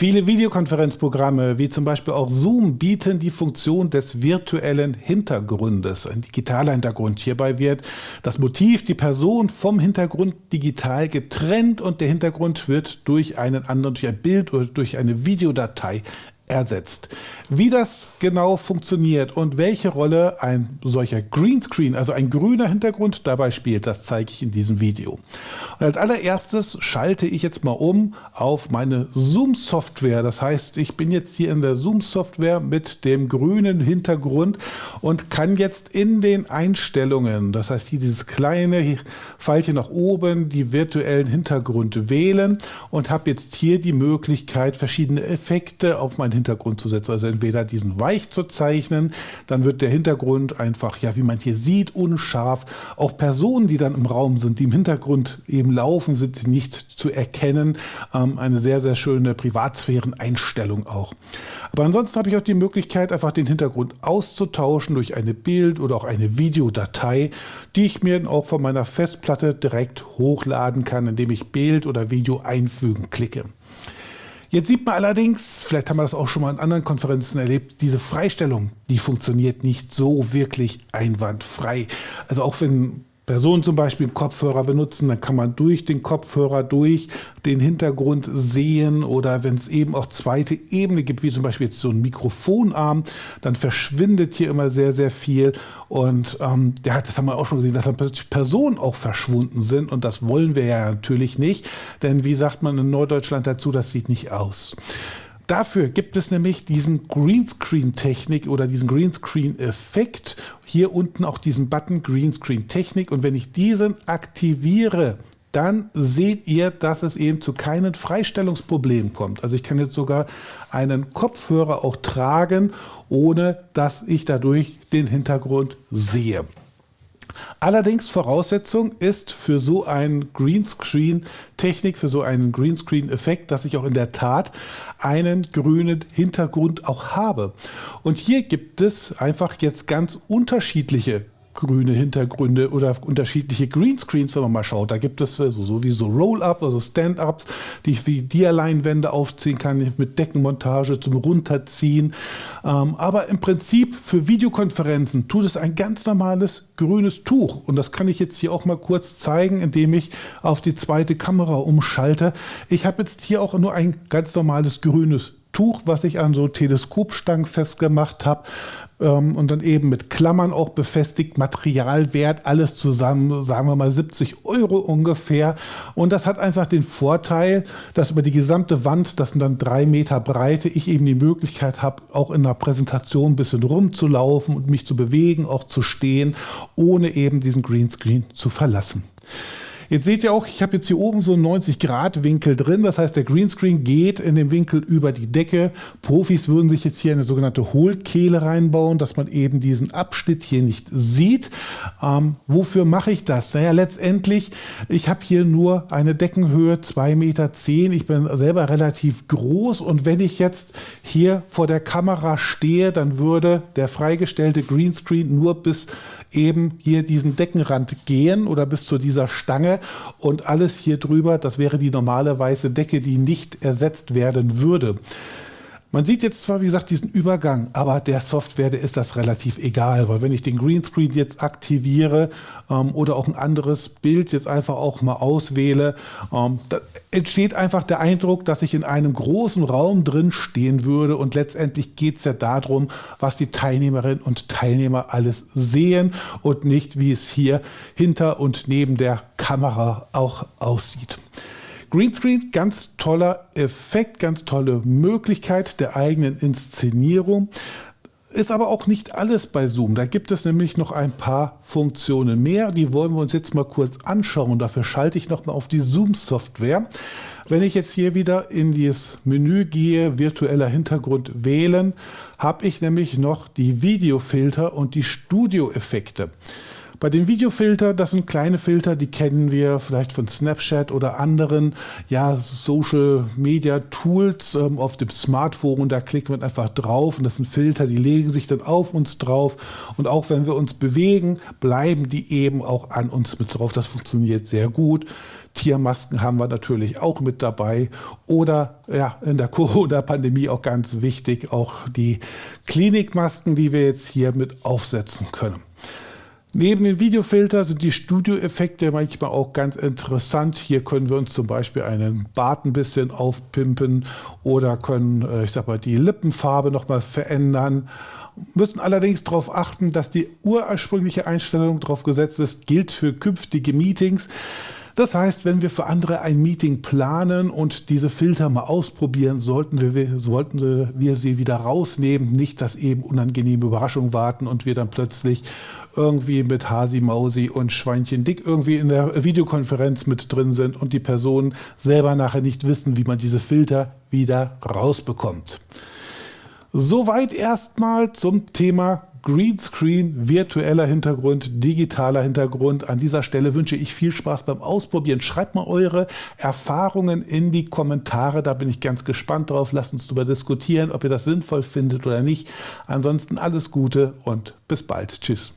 Viele Videokonferenzprogramme, wie zum Beispiel auch Zoom, bieten die Funktion des virtuellen Hintergrundes, ein digitaler Hintergrund. Hierbei wird das Motiv, die Person vom Hintergrund digital getrennt und der Hintergrund wird durch einen anderen, durch ein Bild oder durch eine Videodatei ersetzt. Wie das genau funktioniert und welche Rolle ein solcher Greenscreen, also ein grüner Hintergrund dabei spielt, das zeige ich in diesem Video. Und als allererstes schalte ich jetzt mal um auf meine Zoom-Software. Das heißt, ich bin jetzt hier in der Zoom-Software mit dem grünen Hintergrund und kann jetzt in den Einstellungen, das heißt hier dieses kleine Pfeilchen nach oben, die virtuellen Hintergrund wählen und habe jetzt hier die Möglichkeit, verschiedene Effekte auf meinen Hintergrund zu setzen. Also entweder diesen weich zu zeichnen, dann wird der Hintergrund einfach, ja, wie man hier sieht, unscharf. Auch Personen, die dann im Raum sind, die im Hintergrund eben laufen, sind nicht zu erkennen. Ähm, eine sehr, sehr schöne Privatsphären-Einstellung auch. Aber ansonsten habe ich auch die Möglichkeit, einfach den Hintergrund auszutauschen durch eine Bild- oder auch eine Videodatei, die ich mir auch von meiner Festplatte direkt hochladen kann, indem ich Bild oder Video einfügen klicke. Jetzt sieht man allerdings, vielleicht haben wir das auch schon mal in anderen Konferenzen erlebt, diese Freistellung, die funktioniert nicht so wirklich einwandfrei. Also auch wenn Personen zum Beispiel Kopfhörer benutzen, dann kann man durch den Kopfhörer durch den Hintergrund sehen oder wenn es eben auch zweite Ebene gibt, wie zum Beispiel jetzt so ein Mikrofonarm, dann verschwindet hier immer sehr, sehr viel und ähm, ja, das haben wir auch schon gesehen, dass dann plötzlich Personen auch verschwunden sind und das wollen wir ja natürlich nicht, denn wie sagt man in Norddeutschland dazu, das sieht nicht aus. Dafür gibt es nämlich diesen Greenscreen-Technik oder diesen Greenscreen-Effekt. Hier unten auch diesen Button Greenscreen-Technik. Und wenn ich diesen aktiviere, dann seht ihr, dass es eben zu keinen Freistellungsproblemen kommt. Also ich kann jetzt sogar einen Kopfhörer auch tragen, ohne dass ich dadurch den Hintergrund sehe. Allerdings Voraussetzung ist für so einen Greenscreen-Technik, für so einen Greenscreen-Effekt, dass ich auch in der Tat einen grünen Hintergrund auch habe. Und hier gibt es einfach jetzt ganz unterschiedliche grüne Hintergründe oder unterschiedliche Greenscreens, wenn man mal schaut. Da gibt es so, sowieso Roll-Up, also Stand-Ups, die ich wie Dia-Leinwände aufziehen kann, mit Deckenmontage zum Runterziehen. Ähm, aber im Prinzip für Videokonferenzen tut es ein ganz normales grünes Tuch. Und das kann ich jetzt hier auch mal kurz zeigen, indem ich auf die zweite Kamera umschalte. Ich habe jetzt hier auch nur ein ganz normales grünes Tuch, was ich an so Teleskopstangen festgemacht habe ähm, und dann eben mit Klammern auch befestigt, Materialwert, alles zusammen, sagen wir mal 70 Euro ungefähr. Und das hat einfach den Vorteil, dass über die gesamte Wand, das sind dann drei Meter Breite, ich eben die Möglichkeit habe, auch in der Präsentation ein bisschen rumzulaufen und mich zu bewegen, auch zu stehen, ohne eben diesen Greenscreen zu verlassen. Jetzt seht ihr auch, ich habe jetzt hier oben so einen 90 Grad Winkel drin. Das heißt, der Greenscreen geht in den Winkel über die Decke. Profis würden sich jetzt hier eine sogenannte Hohlkehle reinbauen, dass man eben diesen Abschnitt hier nicht sieht. Ähm, wofür mache ich das? Naja, letztendlich, ich habe hier nur eine Deckenhöhe 2,10 Meter. Ich bin selber relativ groß und wenn ich jetzt hier vor der Kamera stehe, dann würde der freigestellte Greenscreen nur bis eben hier diesen Deckenrand gehen oder bis zu dieser Stange und alles hier drüber, das wäre die normale weiße Decke, die nicht ersetzt werden würde. Man sieht jetzt zwar, wie gesagt, diesen Übergang, aber der Software der ist das relativ egal, weil wenn ich den Greenscreen jetzt aktiviere ähm, oder auch ein anderes Bild jetzt einfach auch mal auswähle, ähm, da entsteht einfach der Eindruck, dass ich in einem großen Raum drin stehen würde und letztendlich geht es ja darum, was die Teilnehmerinnen und Teilnehmer alles sehen und nicht, wie es hier hinter und neben der Kamera auch aussieht. Greenscreen, ganz toller Effekt, ganz tolle Möglichkeit der eigenen Inszenierung. Ist aber auch nicht alles bei Zoom. Da gibt es nämlich noch ein paar Funktionen mehr. Die wollen wir uns jetzt mal kurz anschauen. Dafür schalte ich nochmal auf die Zoom-Software. Wenn ich jetzt hier wieder in das Menü gehe, virtueller Hintergrund wählen, habe ich nämlich noch die Videofilter und die Studioeffekte. Bei den Videofilter, das sind kleine Filter, die kennen wir vielleicht von Snapchat oder anderen ja, Social Media Tools ähm, auf dem Smartphone. Da klicken wir einfach drauf und das sind Filter, die legen sich dann auf uns drauf. Und auch wenn wir uns bewegen, bleiben die eben auch an uns mit drauf. Das funktioniert sehr gut. Tiermasken haben wir natürlich auch mit dabei. Oder ja, in der Corona-Pandemie auch ganz wichtig, auch die Klinikmasken, die wir jetzt hier mit aufsetzen können. Neben den Videofilter sind die Studioeffekte manchmal auch ganz interessant. Hier können wir uns zum Beispiel einen Bart ein bisschen aufpimpen oder können, äh, ich sag mal, die Lippenfarbe nochmal verändern. Müssen allerdings darauf achten, dass die ursprüngliche Einstellung darauf gesetzt ist, gilt für künftige Meetings. Das heißt, wenn wir für andere ein Meeting planen und diese Filter mal ausprobieren, sollten wir, sollten wir sie wieder rausnehmen, nicht, dass eben unangenehme Überraschungen warten und wir dann plötzlich irgendwie mit Hasi Mausi und Schweinchen Dick irgendwie in der Videokonferenz mit drin sind und die Personen selber nachher nicht wissen, wie man diese Filter wieder rausbekommt. Soweit erstmal zum Thema Greenscreen, virtueller Hintergrund, digitaler Hintergrund. An dieser Stelle wünsche ich viel Spaß beim Ausprobieren. Schreibt mal eure Erfahrungen in die Kommentare. Da bin ich ganz gespannt drauf. Lasst uns darüber diskutieren, ob ihr das sinnvoll findet oder nicht. Ansonsten alles Gute und bis bald. Tschüss.